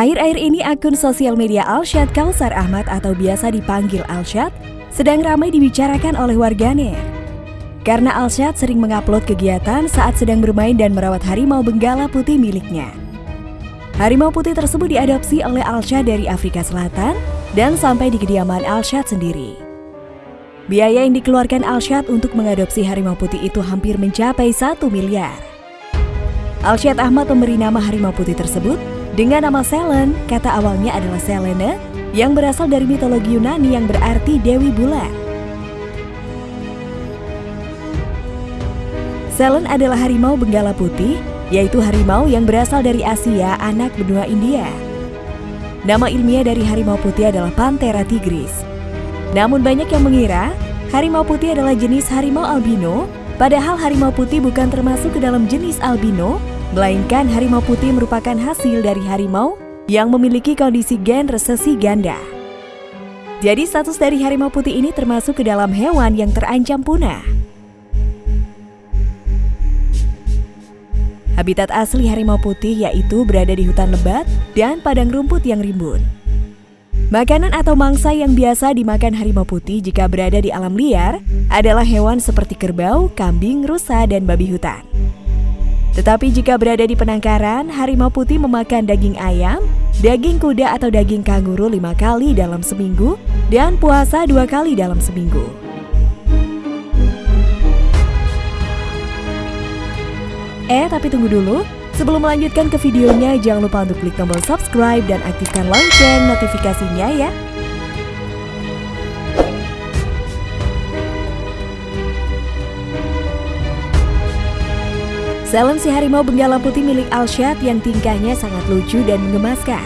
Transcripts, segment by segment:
Akhir-akhir ini akun sosial media Alshad Kausar Ahmad atau biasa dipanggil Alshad sedang ramai dibicarakan oleh warganet. Karena Alshad sering mengupload kegiatan saat sedang bermain dan merawat harimau benggala putih miliknya. Harimau putih tersebut diadopsi oleh Alshad dari Afrika Selatan dan sampai di kediaman Alshad sendiri. Biaya yang dikeluarkan Alshad untuk mengadopsi harimau putih itu hampir mencapai 1 miliar. Alshad Ahmad memberi nama harimau putih tersebut dengan nama Selen, kata awalnya adalah Selene, yang berasal dari mitologi Yunani yang berarti Dewi Bulan. Selen adalah harimau benggala putih, yaitu harimau yang berasal dari Asia, anak benua India. Nama ilmiah dari harimau putih adalah Panthera tigris. Namun banyak yang mengira harimau putih adalah jenis harimau albino, padahal harimau putih bukan termasuk ke dalam jenis albino, Melainkan harimau putih merupakan hasil dari harimau yang memiliki kondisi gen resesi ganda. Jadi status dari harimau putih ini termasuk ke dalam hewan yang terancam punah. Habitat asli harimau putih yaitu berada di hutan lebat dan padang rumput yang rimbun. Makanan atau mangsa yang biasa dimakan harimau putih jika berada di alam liar adalah hewan seperti kerbau, kambing, rusa, dan babi hutan. Tetapi jika berada di penangkaran, harimau putih memakan daging ayam, daging kuda atau daging kanguru lima kali dalam seminggu, dan puasa dua kali dalam seminggu. Eh, tapi tunggu dulu. Sebelum melanjutkan ke videonya, jangan lupa untuk klik tombol subscribe dan aktifkan lonceng notifikasinya ya. Selen si harimau benggala putih milik Alshad yang tingkahnya sangat lucu dan mengemaskan.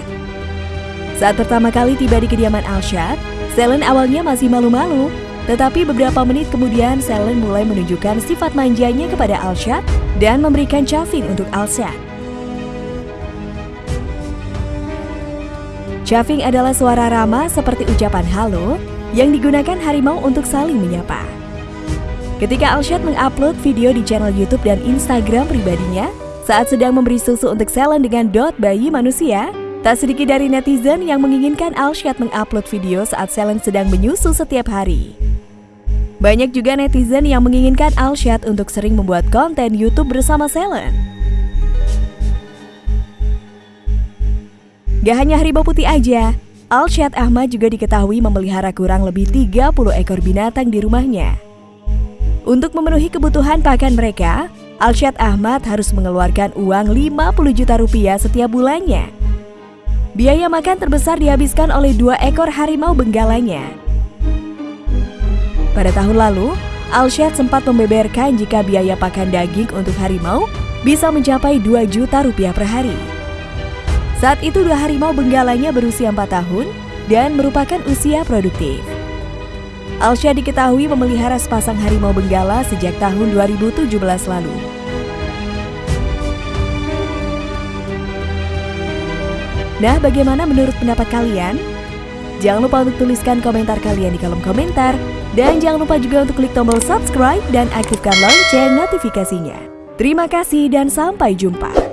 Saat pertama kali tiba di kediaman Alshad, Selen awalnya masih malu-malu. Tetapi beberapa menit kemudian Selen mulai menunjukkan sifat manjanya kepada Alshad dan memberikan caving untuk Alshad. Caving adalah suara ramah seperti ucapan halo yang digunakan harimau untuk saling menyapa. Ketika Alshad mengupload video di channel YouTube dan Instagram pribadinya saat sedang memberi susu untuk Selen dengan dot bayi manusia, tak sedikit dari netizen yang menginginkan Alshad mengupload video saat Selen sedang menyusu setiap hari. Banyak juga netizen yang menginginkan Alshad untuk sering membuat konten YouTube bersama Selen. Gak hanya harimau putih aja, Alshad Ahmad juga diketahui memelihara kurang lebih 30 ekor binatang di rumahnya. Untuk memenuhi kebutuhan pakan mereka, Alshad Ahmad harus mengeluarkan uang 50 juta rupiah setiap bulannya. Biaya makan terbesar dihabiskan oleh dua ekor harimau benggalanya. Pada tahun lalu, Alshad sempat membeberkan jika biaya pakan daging untuk harimau bisa mencapai 2 juta rupiah per hari. Saat itu dua harimau benggalanya berusia 4 tahun dan merupakan usia produktif. Alsya diketahui memelihara sepasang harimau benggala sejak tahun 2017 lalu. Nah, bagaimana menurut pendapat kalian? Jangan lupa untuk tuliskan komentar kalian di kolom komentar. Dan jangan lupa juga untuk klik tombol subscribe dan aktifkan lonceng notifikasinya. Terima kasih dan sampai jumpa.